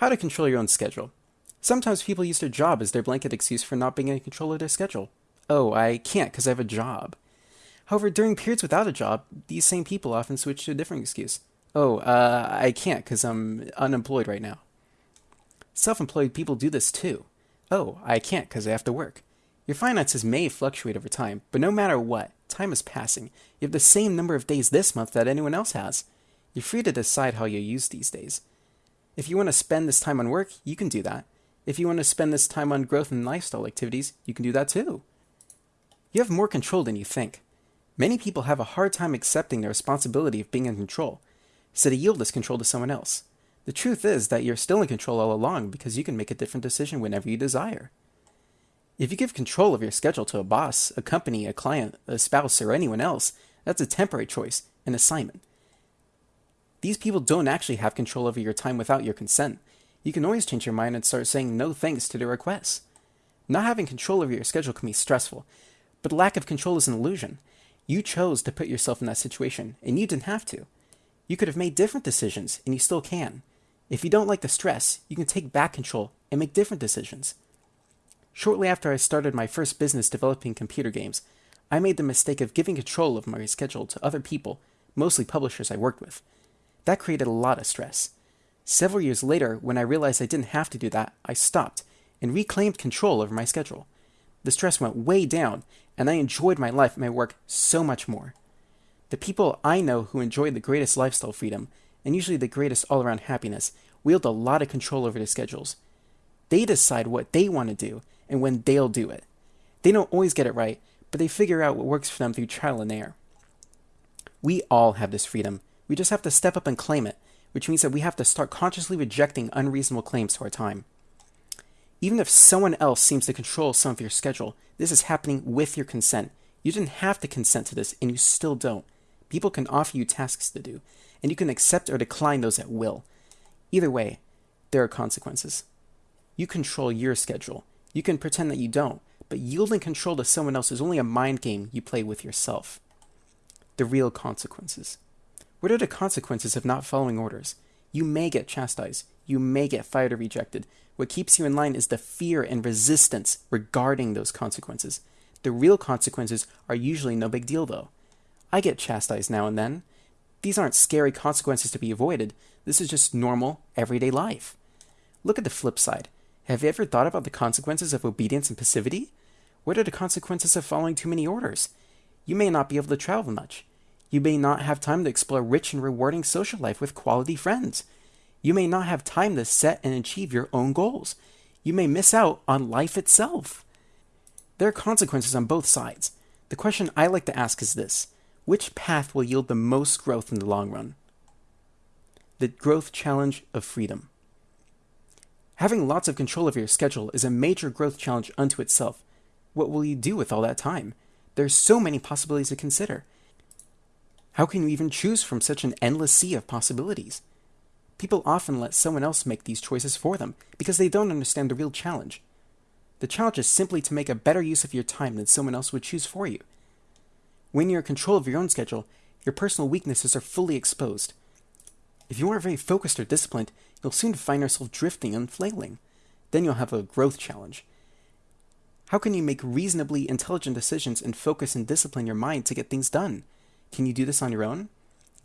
How to control your own schedule. Sometimes people use their job as their blanket excuse for not being in control of their schedule. Oh, I can't because I have a job. However, during periods without a job, these same people often switch to a different excuse. Oh, uh, I can't because I'm unemployed right now. Self employed people do this too. Oh, I can't because I have to work. Your finances may fluctuate over time, but no matter what, time is passing. You have the same number of days this month that anyone else has. You're free to decide how you use these days. If you want to spend this time on work, you can do that. If you want to spend this time on growth and lifestyle activities, you can do that too. You have more control than you think. Many people have a hard time accepting the responsibility of being in control, so they yield this control to someone else. The truth is that you're still in control all along because you can make a different decision whenever you desire. If you give control of your schedule to a boss, a company, a client, a spouse, or anyone else, that's a temporary choice, an assignment. These people don't actually have control over your time without your consent. You can always change your mind and start saying no thanks to their requests. Not having control over your schedule can be stressful, but lack of control is an illusion. You chose to put yourself in that situation, and you didn't have to. You could have made different decisions, and you still can. If you don't like the stress, you can take back control and make different decisions. Shortly after I started my first business developing computer games, I made the mistake of giving control of my schedule to other people, mostly publishers I worked with. That created a lot of stress. Several years later, when I realized I didn't have to do that, I stopped and reclaimed control over my schedule. The stress went way down, and I enjoyed my life and my work so much more. The people I know who enjoy the greatest lifestyle freedom, and usually the greatest all around happiness, wield a lot of control over their schedules. They decide what they want to do and when they'll do it. They don't always get it right, but they figure out what works for them through trial and error. We all have this freedom. We just have to step up and claim it, which means that we have to start consciously rejecting unreasonable claims to our time. Even if someone else seems to control some of your schedule, this is happening with your consent. You didn't have to consent to this, and you still don't. People can offer you tasks to do, and you can accept or decline those at will. Either way, there are consequences. You control your schedule. You can pretend that you don't, but yielding control to someone else is only a mind game you play with yourself. The real consequences. What are the consequences of not following orders? You may get chastised. You may get fired or rejected. What keeps you in line is the fear and resistance regarding those consequences. The real consequences are usually no big deal, though. I get chastised now and then. These aren't scary consequences to be avoided. This is just normal, everyday life. Look at the flip side. Have you ever thought about the consequences of obedience and passivity? What are the consequences of following too many orders? You may not be able to travel much. You may not have time to explore rich and rewarding social life with quality friends. You may not have time to set and achieve your own goals. You may miss out on life itself. There are consequences on both sides. The question I like to ask is this Which path will yield the most growth in the long run? The growth challenge of freedom. Having lots of control over your schedule is a major growth challenge unto itself. What will you do with all that time? There's so many possibilities to consider. How can you even choose from such an endless sea of possibilities? People often let someone else make these choices for them because they don't understand the real challenge. The challenge is simply to make a better use of your time than someone else would choose for you. When you're in control of your own schedule, your personal weaknesses are fully exposed. If you aren't very focused or disciplined, you'll soon find yourself drifting and flailing. Then you'll have a growth challenge. How can you make reasonably intelligent decisions and focus and discipline your mind to get things done? Can you do this on your own?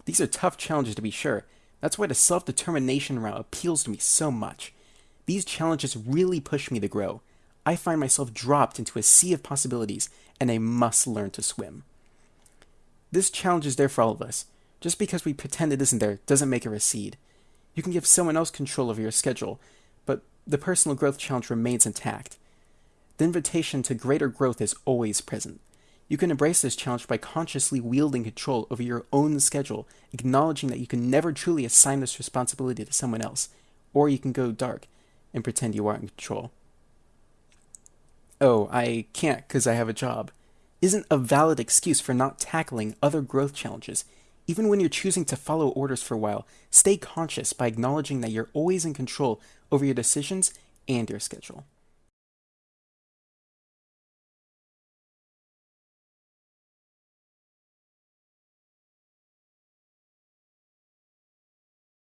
These are tough challenges to be sure, that's why the self determination route appeals to me so much. These challenges really push me to grow. I find myself dropped into a sea of possibilities, and I must learn to swim. This challenge is there for all of us. Just because we pretend it isn't there doesn't make it recede. You can give someone else control over your schedule, but the personal growth challenge remains intact. The invitation to greater growth is always present. You can embrace this challenge by consciously wielding control over your own schedule, acknowledging that you can never truly assign this responsibility to someone else, or you can go dark and pretend you are in control. Oh, I can't because I have a job. Isn't a valid excuse for not tackling other growth challenges. Even when you're choosing to follow orders for a while, stay conscious by acknowledging that you're always in control over your decisions and your schedule.